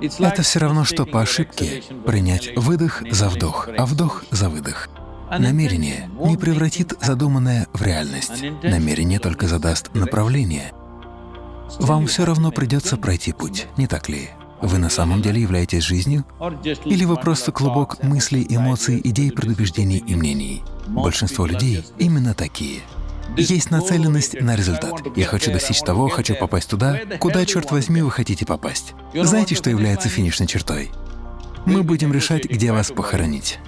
Это все равно, что по ошибке принять выдох за вдох, а вдох за выдох. Намерение не превратит задуманное в реальность. Намерение только задаст направление. Вам все равно придется пройти путь, не так ли? Вы на самом деле являетесь жизнью? Или вы просто клубок мыслей, эмоций, идей, предубеждений и мнений? Большинство людей именно такие. Есть нацеленность на результат. Я хочу достичь того, хочу попасть туда, куда, черт возьми, вы хотите попасть. Знаете, что является финишной чертой? Мы будем решать, где вас похоронить.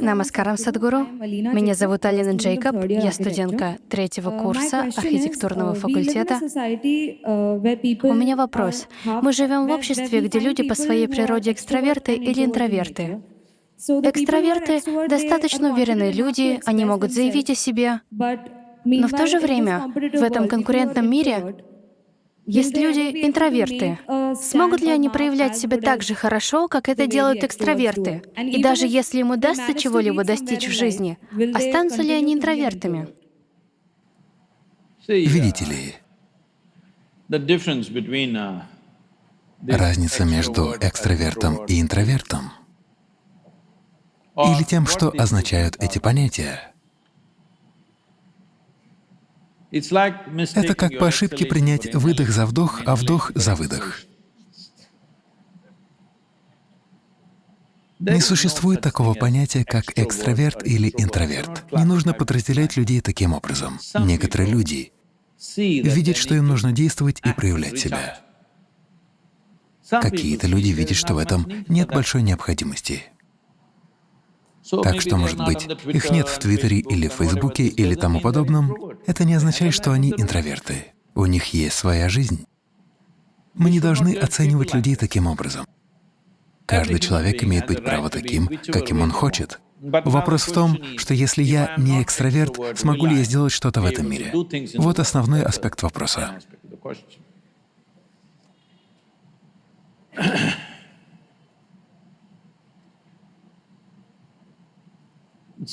Намаскарам, Садгуру. Меня зовут Алина Джейкоб. Я студентка третьего курса архитектурного факультета. У меня вопрос. Мы живем в обществе, где люди по своей природе экстраверты или интроверты. Экстраверты — достаточно уверенные люди, они могут заявить о себе, но в то же время в этом конкурентном мире есть люди интроверты. Смогут ли они проявлять себя так же хорошо, как это делают экстраверты? И даже если им удастся чего-либо достичь в жизни, останутся ли они интровертами? Видите ли, разница между экстравертом и интровертом или тем, что означают эти понятия, это как по ошибке принять выдох за вдох, а вдох за выдох. Не существует такого понятия, как экстраверт или интроверт. Не нужно подразделять людей таким образом. Некоторые люди видят, что им нужно действовать и проявлять себя. Какие-то люди видят, что в этом нет большой необходимости. Так что, может быть, их нет в Твиттере или Фейсбуке или тому подобном, это не означает, что они интроверты. У них есть своя жизнь. Мы не должны оценивать людей таким образом. Каждый человек имеет быть право таким, каким он хочет. Вопрос в том, что если я не экстраверт, смогу ли я сделать что-то в этом мире? Вот основной аспект вопроса.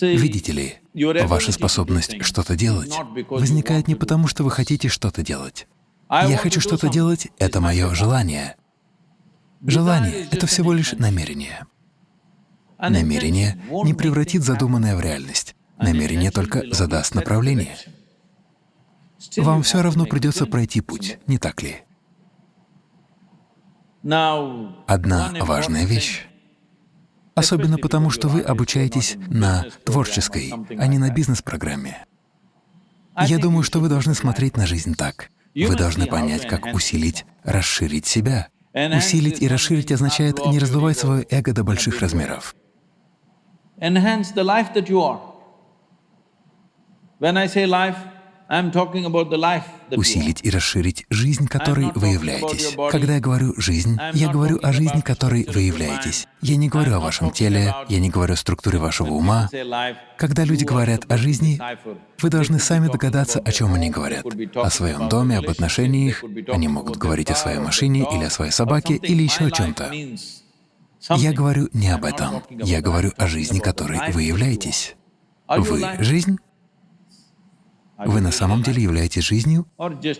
Видите ли, ваша способность что-то делать возникает не потому, что вы хотите что-то делать. Я хочу что-то делать — это мое желание. Желание — это всего лишь намерение. Намерение не превратит задуманное в реальность. Намерение только задаст направление. Вам все равно придется пройти путь, не так ли? Одна важная вещь Особенно потому, что вы обучаетесь на творческой, а не на бизнес-программе. Я думаю, что вы должны смотреть на жизнь так. Вы должны понять, как усилить, расширить себя. Усилить и расширить означает не раздувать свое эго до больших размеров. When I say life, усилить и расширить жизнь, которой вы являетесь. Когда я говорю «жизнь», я говорю о жизни, которой вы являетесь. Я не говорю о вашем теле, я не говорю о структуре вашего ума. Когда люди говорят о жизни, вы должны сами догадаться, о чем они говорят. О своем доме, об отношениях. Они могут говорить о своей машине или о своей собаке, или еще о чем-то. Я говорю не об этом. Я говорю о жизни, которой вы являетесь. Вы — жизнь? Вы на самом деле являетесь жизнью?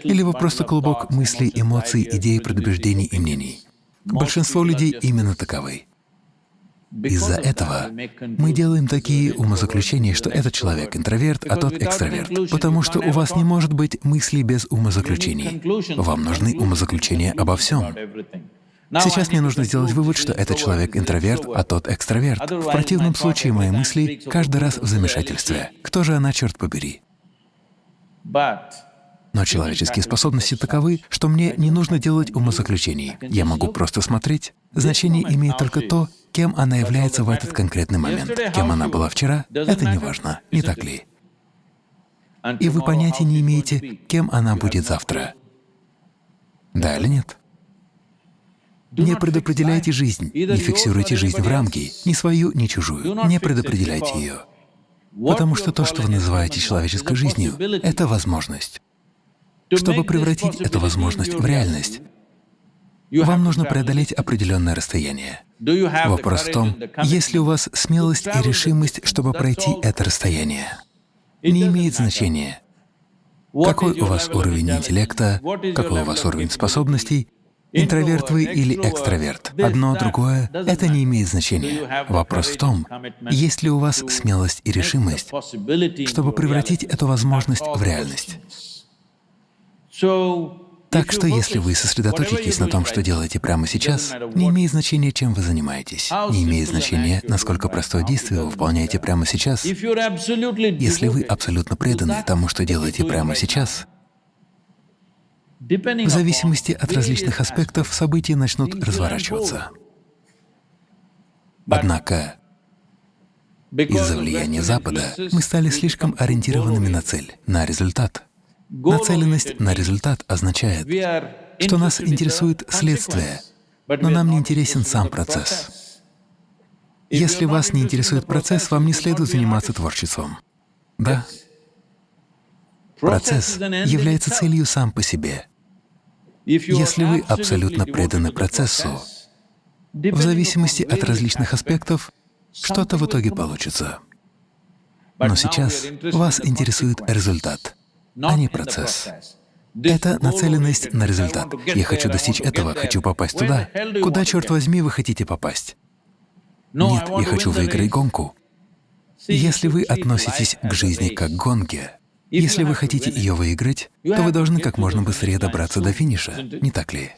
Или вы просто клубок мыслей, эмоций, идей, предубеждений и мнений? Большинство людей именно таковы. Из-за этого мы делаем такие умозаключения, что этот человек интроверт, а тот экстраверт, потому что у вас не может быть мыслей без умозаключений. Вам нужны умозаключения обо всем. Сейчас мне нужно сделать вывод, что этот человек интроверт, а тот экстраверт. В противном случае мои мысли каждый раз в замешательстве. Кто же она, черт побери? Но человеческие способности таковы, что мне не нужно делать умозаключений. Я могу просто смотреть. Значение имеет только то, кем она является в этот конкретный момент. Кем она была вчера — это не важно, не так ли? И вы понятия не имеете, кем она будет завтра. Да или нет? Не предопределяйте жизнь, не фиксируйте жизнь в рамки, ни свою, ни чужую. Не предопределяйте ее. Потому что то, что вы называете человеческой жизнью, — это возможность. Чтобы превратить эту возможность в реальность, вам нужно преодолеть определенное расстояние. Вопрос в том, есть ли у вас смелость и решимость, чтобы пройти это расстояние. не имеет значения, какой у вас уровень интеллекта, какой у вас уровень способностей, интроверт вы или экстраверт. Одно, другое — это не имеет значения. Вопрос в том, есть ли у вас смелость и решимость, чтобы превратить эту возможность в реальность. Так что если вы сосредоточитесь на том, что делаете прямо сейчас, не имеет значения, чем вы занимаетесь, не имеет значения, насколько простое действие вы выполняете прямо сейчас. Если вы абсолютно преданы тому, что делаете прямо сейчас, в зависимости от различных аспектов события начнут разворачиваться. Однако из-за влияния Запада мы стали слишком ориентированными на цель, на результат. Нацеленность на результат означает, что нас интересует следствие, но нам не интересен сам процесс. Если вас не интересует процесс, вам не следует заниматься творчеством. Да? Процесс является целью сам по себе. Если вы абсолютно преданы процессу, в зависимости от различных аспектов, что-то в итоге получится. Но сейчас вас интересует результат а не процесс. Это нацеленность на результат. Я хочу достичь этого, хочу попасть туда. Куда, черт возьми, вы хотите попасть? Нет, я хочу выиграть гонку. Если вы относитесь к жизни как к гонке, если вы хотите ее выиграть, то вы должны как можно быстрее добраться до финиша, не так ли?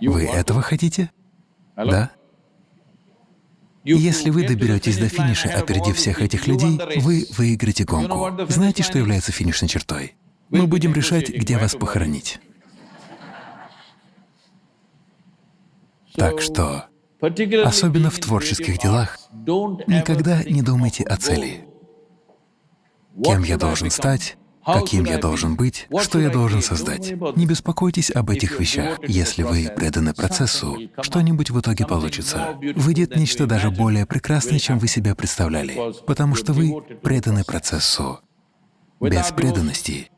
Вы этого хотите? Да? Если вы доберетесь до финиша, опередив всех этих людей, вы выиграете гонку. Знаете, что является финишной чертой? Мы будем решать, где вас похоронить. Так что, особенно в творческих делах, никогда не думайте о цели. Кем я должен стать, каким я должен быть, что я должен создать. Не беспокойтесь об этих вещах. Если вы преданы процессу, что-нибудь в итоге получится. Выйдет нечто даже более прекрасное, чем вы себе представляли, потому что вы преданы процессу. Без преданности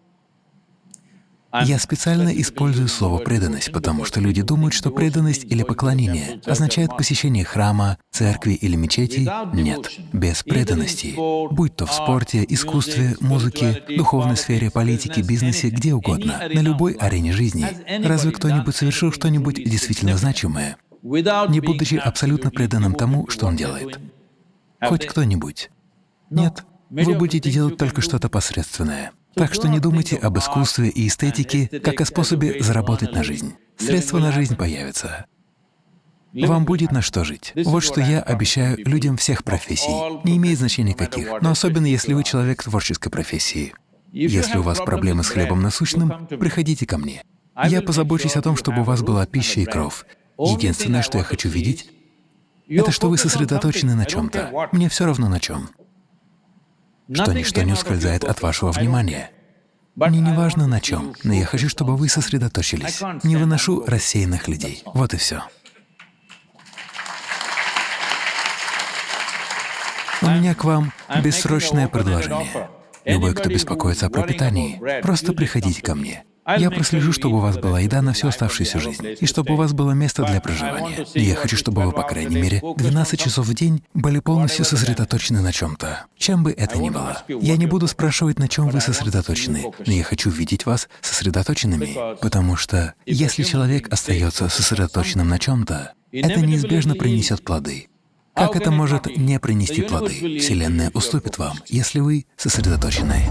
я специально использую слово «преданность», потому что люди думают, что преданность или поклонение означает посещение храма, церкви или мечети. Нет, без преданности, будь то в спорте, искусстве, музыке, духовной сфере, политике, бизнесе, где угодно, на любой арене жизни. Разве кто-нибудь совершил что-нибудь действительно значимое, не будучи абсолютно преданным тому, что он делает? Хоть кто-нибудь? Нет, вы будете делать только что-то посредственное. Так что не думайте об искусстве и эстетике как о способе заработать на жизнь. Средства на жизнь появятся. Вам будет на что жить. Вот что я обещаю людям всех профессий. Не имеет значения каких, но особенно если вы человек творческой профессии. Если у вас проблемы с хлебом насущным, приходите ко мне. Я позабочусь о том, чтобы у вас была пища и кровь. Единственное, что я хочу видеть, это что вы сосредоточены на чем-то. Мне все равно на чем что ничто не ускользает от вашего внимания. Мне не важно на чем, но я хочу, чтобы вы сосредоточились. Не выношу рассеянных людей. Вот и все. У меня к вам бессрочное предложение. Любой, кто беспокоится о пропитании, просто приходите ко мне. Я прослежу, чтобы у вас была еда на всю оставшуюся жизнь, и чтобы у вас было место для проживания. И я хочу, чтобы вы, по крайней мере, 12 часов в день были полностью сосредоточены на чем-то, чем бы это ни было. Я не буду спрашивать, на чем вы сосредоточены, но я хочу видеть вас сосредоточенными, потому что если человек остается сосредоточенным на чем-то, это неизбежно принесет плоды. Как это может не принести плоды? Вселенная уступит вам, если вы сосредоточены.